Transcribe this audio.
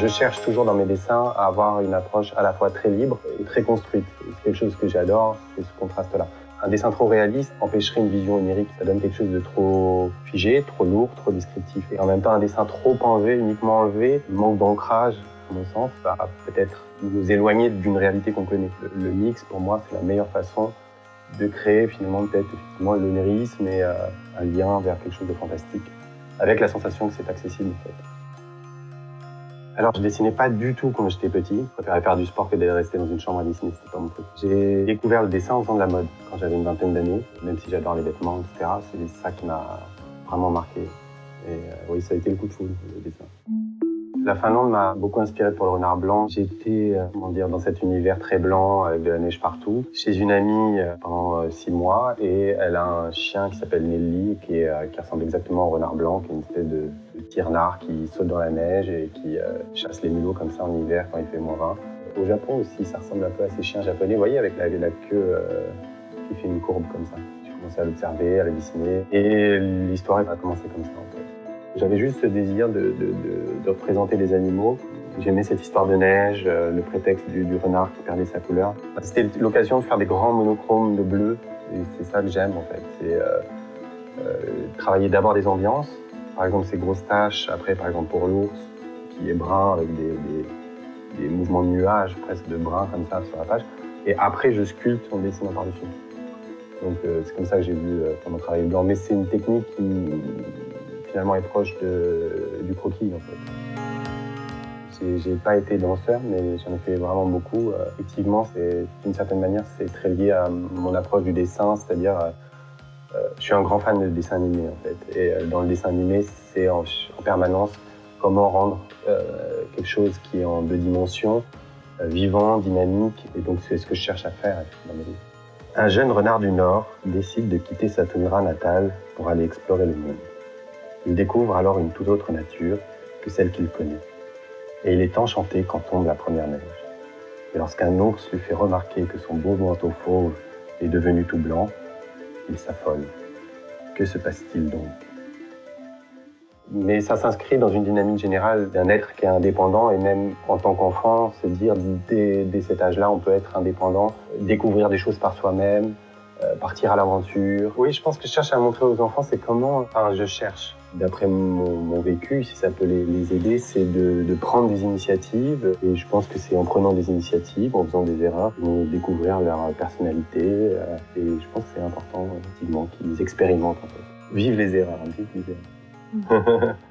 Je cherche toujours dans mes dessins à avoir une approche à la fois très libre et très construite. C'est quelque chose que j'adore, c'est ce contraste-là. Un dessin trop réaliste empêcherait une vision onirique. Ça donne quelque chose de trop figé, trop lourd, trop descriptif. Et en même temps, un dessin trop enlevé, uniquement enlevé, manque d'ancrage, à mon sens, va peut-être nous éloigner d'une réalité qu'on connaît. Le, mix, pour moi, c'est la meilleure façon de créer finalement peut-être effectivement l'onirisme et euh, un lien vers quelque chose de fantastique, avec la sensation que c'est accessible en fait. Alors, je dessinais pas du tout quand j'étais petit. Je préférais faire du sport que d'aller rester dans une chambre à dessiner, c'était pas mon truc. J'ai découvert le dessin en faisant de la mode quand j'avais une vingtaine d'années. Même si j'adore les vêtements, etc., c'est ça qui m'a vraiment marqué. Et euh, oui, ça a été le coup de foudre, le dessin. La Finlande m'a beaucoup inspiré pour le renard blanc. J'étais, euh, comment dire, dans cet univers très blanc avec de la neige partout, chez une amie euh, pendant euh, six mois, et elle a un chien qui s'appelle Nelly, qui, ressemble exactement au renard blanc, qui est une espèce de, petit renard qui saute dans la neige et qui chasse les mulots comme ça en hiver quand il fait moins 20. Au Japon aussi, ça ressemble un peu à ces chiens japonais, vous voyez, avec la, la queue qui fait une courbe comme ça. J'ai commencé à l'observer, à la dessiner, et l'histoire a commencé comme ça en fait. J'avais juste ce désir de, représenter les animaux. J'aimais cette histoire de neige, euh, le prétexte du, renard qui perdait sa couleur. C'était l'occasion de faire des grands monochromes de bleu, c'est ça que j'aime en fait. C'est euh, euh, travailler d'abord des ambiances, par exemple ces grosses taches, après par exemple pour l'ours, qui est brun avec des, mouvements de nuages presque de brun comme ça sur la page, et après je sculpte en dessinant par-dessus. Donc c'est comme ça que j'ai vu comment travailler le blanc, mais c'est une technique qui est proche du croquis en fait. J'ai pas été danseur, mais j'en ai fait vraiment beaucoup. Euh, effectivement, d'une certaine manière, c'est très lié à mon approche du dessin, c'est-à-dire, euh, euh, je suis un grand fan de dessin animé en fait. Et dans le dessin animé, c'est en, permanence comment rendre quelque chose qui est en deux dimensions, vivant, dynamique. Et donc, c'est ce que je cherche à faire dans mes livres. Un jeune renard du Nord décide de quitter sa toundra natale pour aller explorer le monde. Il découvre alors une toute autre nature que celle qu'il connaît. Et il est enchanté quand tombe la première neige. Et lorsqu'un ours lui fait remarquer que son beau manteau fauve est devenu tout blanc, il s'affole. Que se passe-t-il donc? Mais ça s'inscrit dans une dynamique générale d'un être qui est indépendant et même en tant qu'enfant, se dire dès, dès cet âge-là, on peut être indépendant, découvrir des choses par soi-même, euh, partir à l'aventure. Oui, je pense que je cherche à montrer aux enfants, c'est comment, enfin, je cherche, d'après mon, vécu, si ça peut les, aider, c'est de, prendre des initiatives. Et je pense que c'est en prenant des initiatives, en faisant des erreurs, qu'ils vont découvrir leur personnalité. Euh, et je pense que c'est important, effectivement, qu'ils expérimentent, en fait. Vive les erreurs, vive les erreurs.